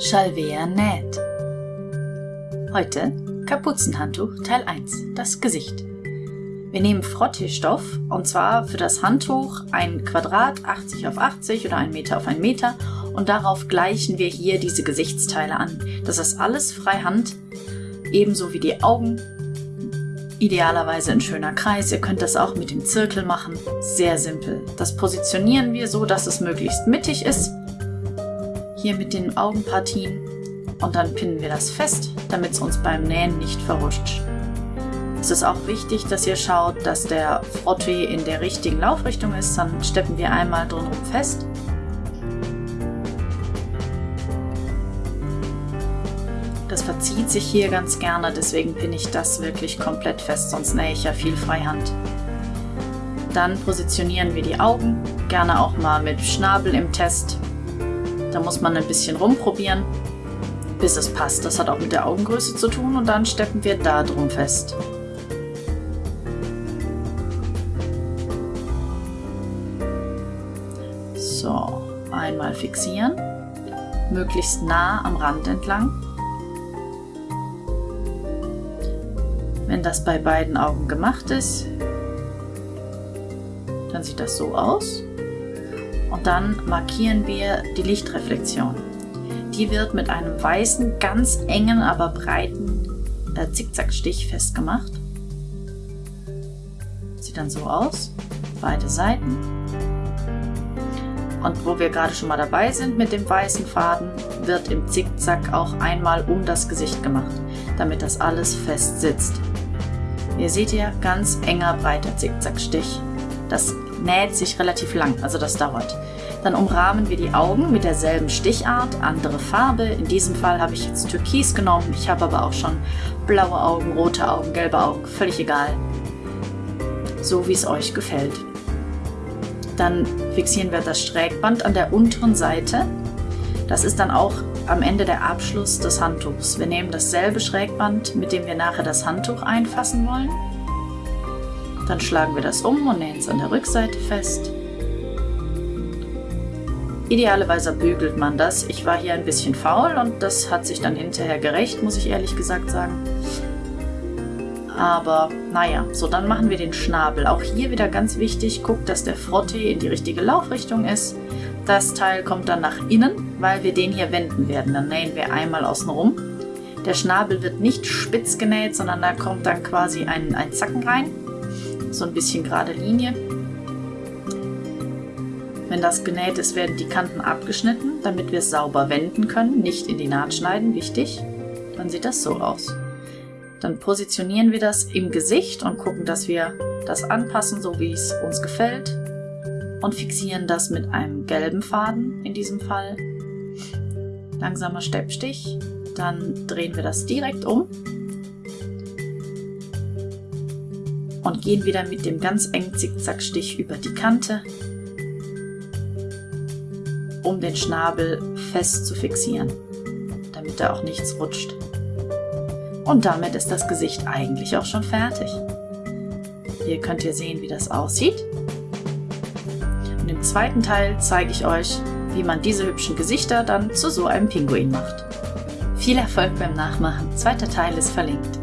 Chalvea näht. Heute Kapuzenhandtuch Teil 1, das Gesicht. Wir nehmen Frotteestoff und zwar für das Handtuch ein Quadrat 80 auf 80 oder ein Meter auf ein Meter und darauf gleichen wir hier diese Gesichtsteile an. Das ist alles freihand, ebenso wie die Augen. Idealerweise ein schöner Kreis. Ihr könnt das auch mit dem Zirkel machen. Sehr simpel. Das positionieren wir so, dass es möglichst mittig ist hier mit den Augenpartien und dann pinnen wir das fest, damit es uns beim Nähen nicht verrutscht. Es ist auch wichtig, dass ihr schaut, dass der Frotté in der richtigen Laufrichtung ist, dann steppen wir einmal drumherum fest. Das verzieht sich hier ganz gerne, deswegen pinne ich das wirklich komplett fest, sonst nähe ich ja viel Freihand. Dann positionieren wir die Augen, gerne auch mal mit Schnabel im Test, da muss man ein bisschen rumprobieren, bis es passt. Das hat auch mit der Augengröße zu tun und dann steppen wir da drum fest. So, einmal fixieren, möglichst nah am Rand entlang. Wenn das bei beiden Augen gemacht ist, dann sieht das so aus. Und dann markieren wir die Lichtreflexion. Die wird mit einem weißen, ganz engen, aber breiten äh, Zickzackstich festgemacht. Sieht dann so aus. Beide Seiten. Und wo wir gerade schon mal dabei sind mit dem weißen Faden, wird im Zickzack auch einmal um das Gesicht gemacht, damit das alles fest sitzt. Ihr seht hier ganz enger, breiter Zickzackstich. Das näht sich relativ lang, also das dauert. Dann umrahmen wir die Augen mit derselben Stichart, andere Farbe. In diesem Fall habe ich jetzt Türkis genommen. Ich habe aber auch schon blaue Augen, rote Augen, gelbe Augen, völlig egal. So wie es euch gefällt. Dann fixieren wir das Strägband an der unteren Seite. Das ist dann auch am Ende der Abschluss des Handtuchs. Wir nehmen dasselbe Schrägband, mit dem wir nachher das Handtuch einfassen wollen. Dann schlagen wir das um und nähen es an der Rückseite fest. Idealerweise bügelt man das. Ich war hier ein bisschen faul und das hat sich dann hinterher gerecht, muss ich ehrlich gesagt sagen. Aber naja, so dann machen wir den Schnabel. Auch hier wieder ganz wichtig, guckt, dass der Frottee in die richtige Laufrichtung ist. Das Teil kommt dann nach innen, weil wir den hier wenden werden. Dann nähen wir einmal außen rum. Der Schnabel wird nicht spitz genäht, sondern da kommt dann quasi ein, ein Zacken rein. So ein bisschen gerade Linie. Wenn das genäht ist, werden die Kanten abgeschnitten, damit wir es sauber wenden können, nicht in die Naht schneiden, wichtig. Dann sieht das so aus. Dann positionieren wir das im Gesicht und gucken, dass wir das anpassen, so wie es uns gefällt. Und fixieren das mit einem gelben Faden in diesem Fall. Langsamer Steppstich. Dann drehen wir das direkt um. Und gehen wieder mit dem ganz engen Zickzackstich über die Kante um den Schnabel fest zu fixieren, damit da auch nichts rutscht. Und damit ist das Gesicht eigentlich auch schon fertig. Hier könnt ihr sehen, wie das aussieht. Und im zweiten Teil zeige ich euch, wie man diese hübschen Gesichter dann zu so einem Pinguin macht. Viel Erfolg beim Nachmachen. Zweiter Teil ist verlinkt.